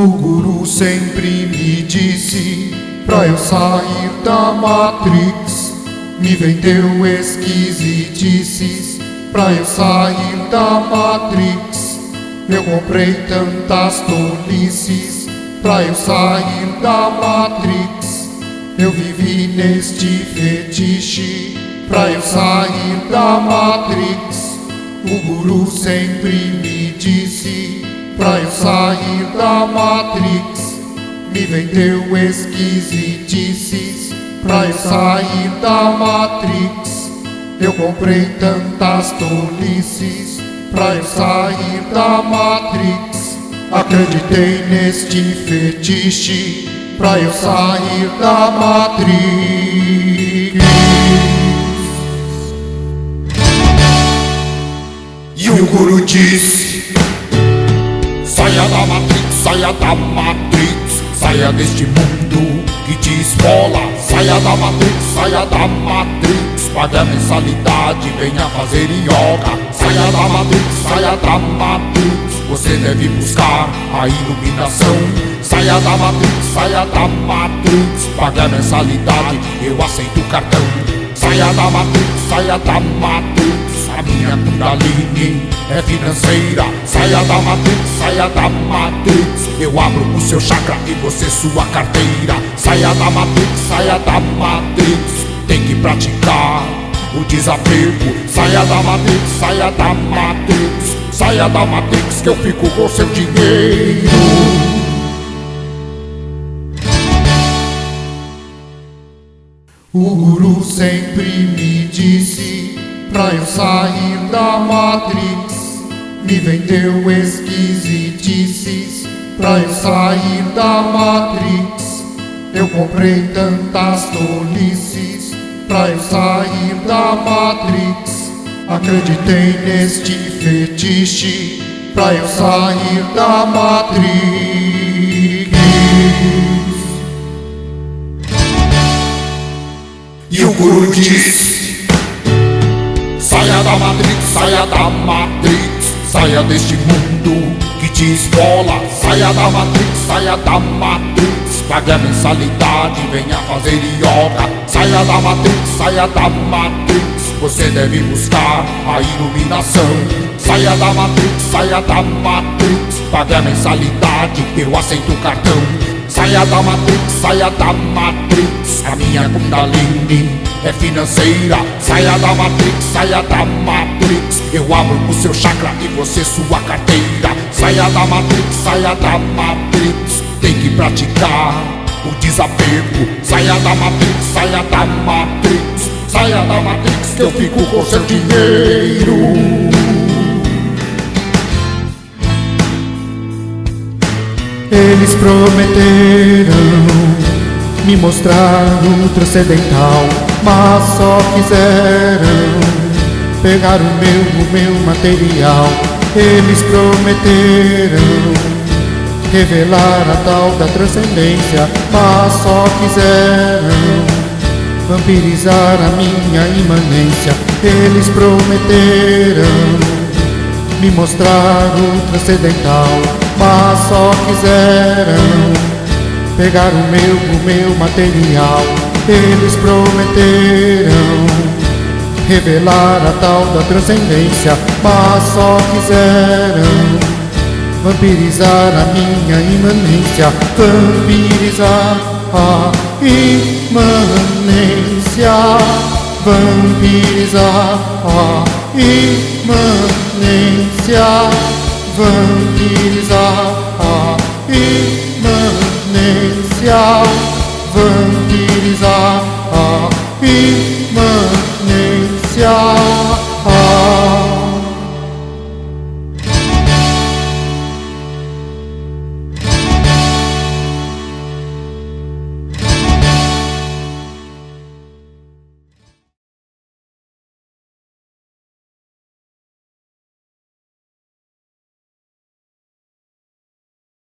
O guru sempre me disse pra eu sair da Matrix. Me vendeu esquisitices pra eu sair da Matrix. Eu comprei tantas tolices pra eu sair da Matrix. Eu vivi neste fetiche pra eu sair da Matrix. O guru sempre me disse pra eu sair da Matrix. Me vendeu esquisitices pra eu sair da Matrix. Eu comprei tantas tolices pra eu sair da Matrix. Acreditei neste fetiche pra eu sair da Matrix. E o guru disse: Saia da Matrix, saia da Matrix, saia deste mundo que te esmola. Saia da Matrix, saia da Matrix, pague a mensalidade, venha fazer yoga. Saia da Matrix, saia da Matrix, você deve buscar a iluminação. Saia da Matrix, saia da Matrix, pague a mensalidade, eu aceito o cartão. Saia da Matrix, saia da Matrix. Minha Kundalini é financeira. Saia da Matrix, saia da Matrix. Eu abro o seu chakra e você sua carteira. Saia da Matrix, saia da Matrix. Tem que praticar o desapego. Saia da Matrix, saia da Matrix. Saia da Matrix que eu fico com seu dinheiro. O guru sempre me disse pra eu sair da Matrix. Me vendeu esquisitices pra eu sair da Matrix. Eu comprei tantas tolices pra eu sair da Matrix. Acreditei neste fetiche pra eu sair da Matrix. E o guru Matrix, saia da Matrix, saia deste mundo que te esmola. Saia da Matrix, saia da Matrix, pague a mensalidade, venha fazer yoga. Saia da Matrix, saia da Matrix, você deve buscar a iluminação. Saia da Matrix, saia da Matrix, pague a mensalidade, eu aceito o cartão. Saia da Matrix, saia da Matrix. A minha Kundalini é financeira. Saia da Matrix, saia da Matrix. Eu abro o seu chakra e você sua carteira. Saia da Matrix, saia da Matrix. Tem que praticar o desapego. Saia da Matrix, saia da Matrix. Saia da Matrix que eu fico com seu dinheiro. Eles prometeram me mostrar transcendental, mas só quiseram pegar o meu, o meu material. Eles prometeram revelar a tal da transcendência, mas só quiseram vampirizar a minha imanência. Eles prometeram me mostrar transcendental, mas só quiseram pegar o meu, o meu material. Eles prometeram revelar a tal da transcendência, mas só quiseram vampirizar a minha imanência, vampirizar a imanência, vampirizar a imanência, vampirizar over.